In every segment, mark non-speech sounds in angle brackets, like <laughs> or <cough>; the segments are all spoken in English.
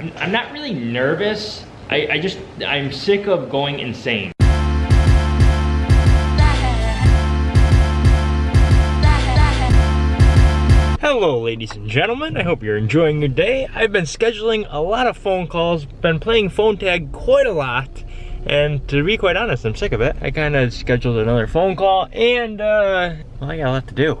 I'm, I'm not really nervous. I, I just, I'm sick of going insane. Hello ladies and gentlemen, I hope you're enjoying your day. I've been scheduling a lot of phone calls, been playing phone tag quite a lot, and to be quite honest, I'm sick of it. I kind of scheduled another phone call, and uh, well, I got a lot to do.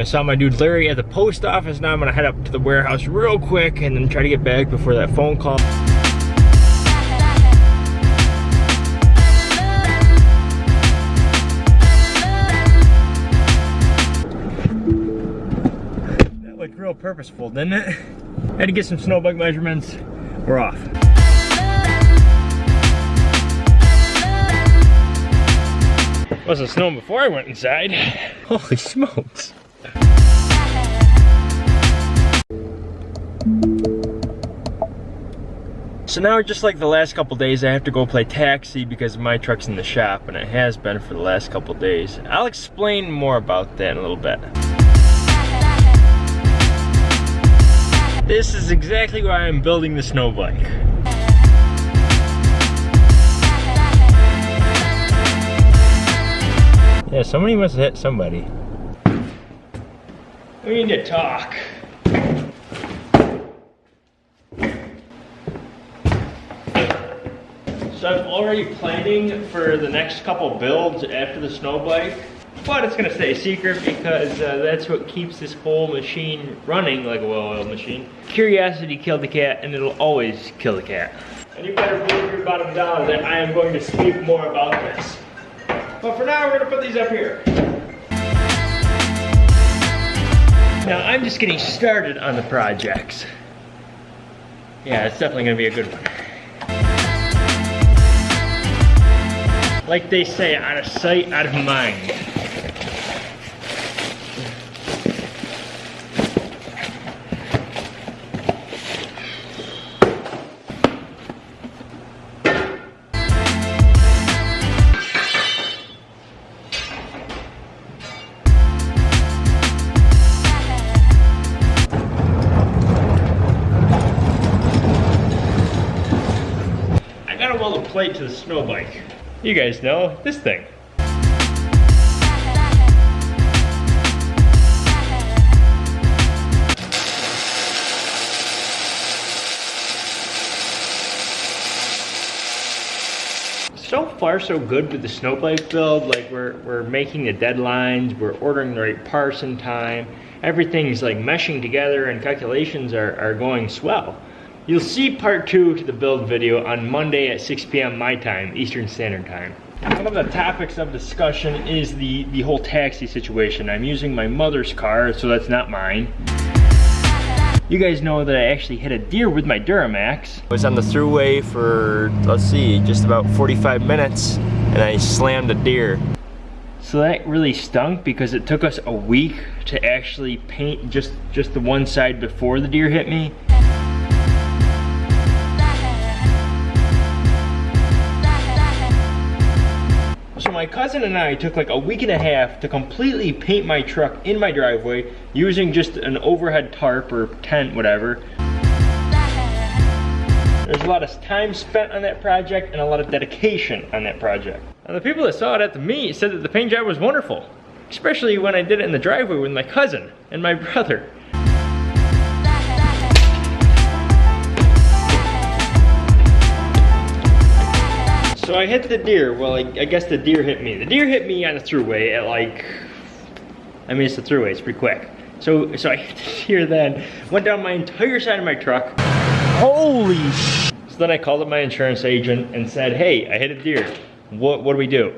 I saw my dude Larry at the post office. Now I'm gonna head up to the warehouse real quick and then try to get back before that phone call. That looked real purposeful, didn't it? Had to get some snow bug measurements. We're off. Wasn't snowing before I went inside. <laughs> Holy smokes. So now just like the last couple days, I have to go play taxi because my truck's in the shop and it has been for the last couple days. I'll explain more about that in a little bit. This is exactly why I'm building the snow bike. Yeah, somebody must have hit somebody. We need to talk. So I'm already planning for the next couple builds after the snow bike. But it's gonna stay a secret because uh, that's what keeps this whole machine running like a well-oiled machine. Curiosity killed the cat and it'll always kill the cat. And you better believe your bottom dollar that I am going to speak more about this. But for now, we're gonna put these up here. Now, I'm just getting started on the projects. Yeah, it's definitely gonna be a good one. Like they say, out of sight, out of mind. I gotta weld plate to the snow bike. You guys know, this thing. So far so good with the snow bike build. Like we're, we're making the deadlines, we're ordering the right parts in time. Everything's like meshing together and calculations are, are going swell. You'll see part two to the build video on Monday at 6 p.m. my time, Eastern Standard Time. One of the topics of discussion is the, the whole taxi situation. I'm using my mother's car, so that's not mine. You guys know that I actually hit a deer with my Duramax. I was on the thruway for, let's see, just about 45 minutes, and I slammed a deer. So that really stunk because it took us a week to actually paint just, just the one side before the deer hit me. My cousin and I took like a week and a half to completely paint my truck in my driveway using just an overhead tarp or tent, whatever. There's a lot of time spent on that project and a lot of dedication on that project. And the people that saw it at the meet said that the paint job was wonderful, especially when I did it in the driveway with my cousin and my <laughs> brother. So I hit the deer. Well, I, I, guess the deer hit me. The deer hit me on the thruway at like, I mean, it's the thruway, it's pretty quick. So, so I <laughs> hit the deer then, went down my entire side of my truck. Holy So then I called up my insurance agent and said, hey, I hit a deer. What, what do we do?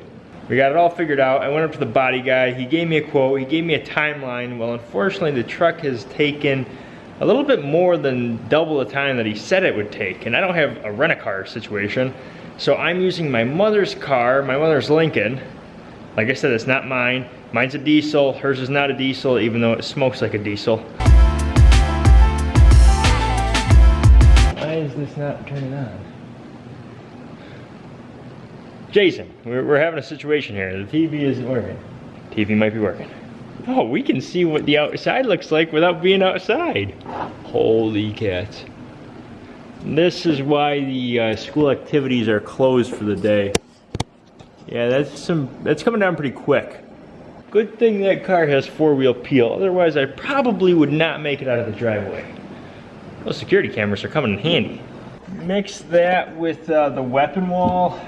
We got it all figured out. I went up to the body guy. He gave me a quote. He gave me a timeline. Well, unfortunately, the truck has taken a little bit more than double the time that he said it would take. And I don't have a rent-a-car situation. So I'm using my mother's car, my mother's Lincoln. Like I said, it's not mine. Mine's a diesel, hers is not a diesel, even though it smokes like a diesel. Why is this not turning on? Jason, we're, we're having a situation here. The TV isn't working. TV might be working. Oh, we can see what the outside looks like without being outside. Holy cats. This is why the uh, school activities are closed for the day. Yeah, that's some that's coming down pretty quick. Good thing that car has four-wheel peel, otherwise I probably would not make it out of the driveway. Those security cameras are coming in handy. Mix that with uh, the weapon wall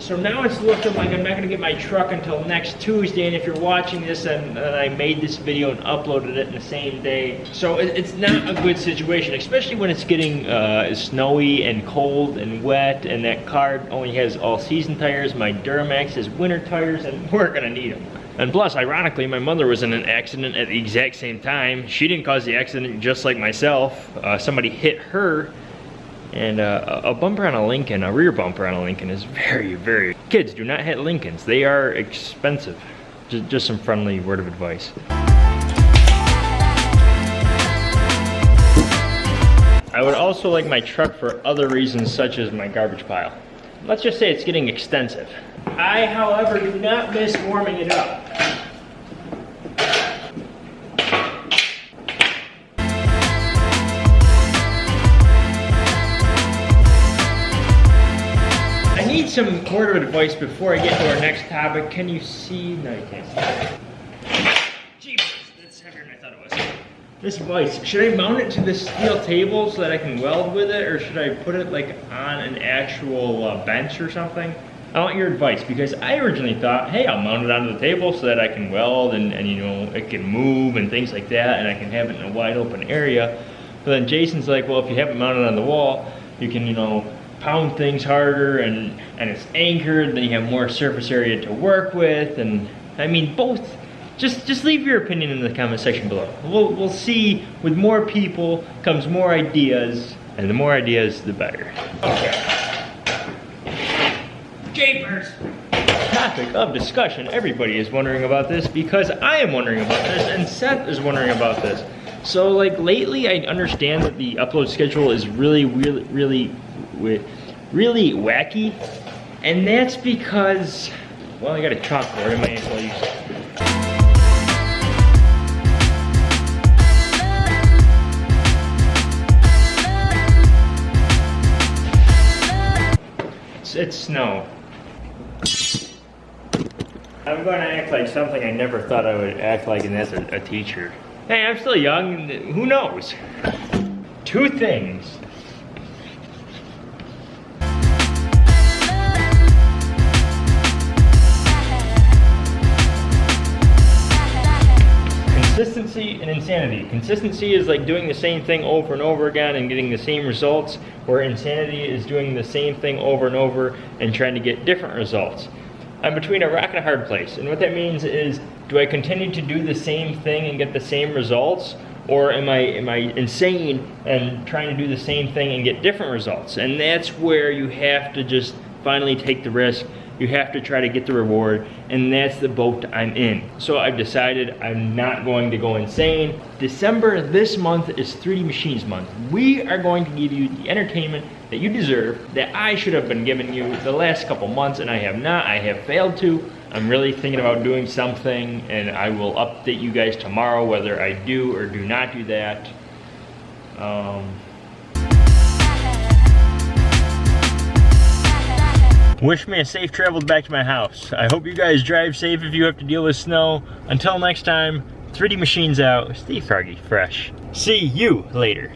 so now it's looking like I'm not gonna get my truck until next Tuesday, and if you're watching this and, and I made this video and uploaded it in the same day, so it, it's not a good situation, especially when it's getting uh, snowy and cold and wet, and that car only has all-season tires, my Duramax has winter tires, and <laughs> we're gonna need them. And plus, ironically, my mother was in an accident at the exact same time. She didn't cause the accident just like myself. Uh, somebody hit her and uh, a bumper on a Lincoln, a rear bumper on a Lincoln is very, very... Kids, do not hit Lincolns. They are expensive. Just, just some friendly word of advice. I would also like my truck for other reasons such as my garbage pile. Let's just say it's getting extensive. I, however, do not miss warming it up. Some word of advice before I get to our next topic. Can you see? No, you can't see. Jeepers, that's heavier than I thought it was. This vise, should I mount it to this steel table so that I can weld with it, or should I put it like on an actual uh, bench or something? I want your advice because I originally thought, hey, I'll mount it onto the table so that I can weld and, and you know, it can move and things like that and I can have it in a wide open area. But then Jason's like, well, if you have it mounted on the wall, you can, you know, pound things harder and, and it's anchored, then you have more surface area to work with. And I mean, both, just, just leave your opinion in the comment section below. We'll, we'll see with more people comes more ideas and the more ideas, the better. Okay. Japers! Topic of discussion. Everybody is wondering about this because I am wondering about this and Seth is wondering about this. So like lately I understand that the upload schedule is really, really, really really wacky. And that's because, well, I got a chalkboard, I might as well use it. It's, it's snow. I'm going to act like something I never thought I would act like, and that's a, a teacher. Hey, I'm still young, who knows? Two things consistency and insanity. Consistency is like doing the same thing over and over again and getting the same results, where insanity is doing the same thing over and over and trying to get different results. I'm between a rock and a hard place, and what that means is, do I continue to do the same thing and get the same results, or am I am I insane and trying to do the same thing and get different results? And that's where you have to just finally take the risk you have to try to get the reward, and that's the boat I'm in. So I've decided I'm not going to go insane. December this month is 3D Machines month. We are going to give you the entertainment that you deserve, that I should have been giving you the last couple months, and I have not. I have failed to. I'm really thinking about doing something, and I will update you guys tomorrow whether I do or do not do that. Um, Wish me a safe travel back to my house. I hope you guys drive safe if you have to deal with snow. Until next time, 3D Machines out. Stay froggy fresh. See you later.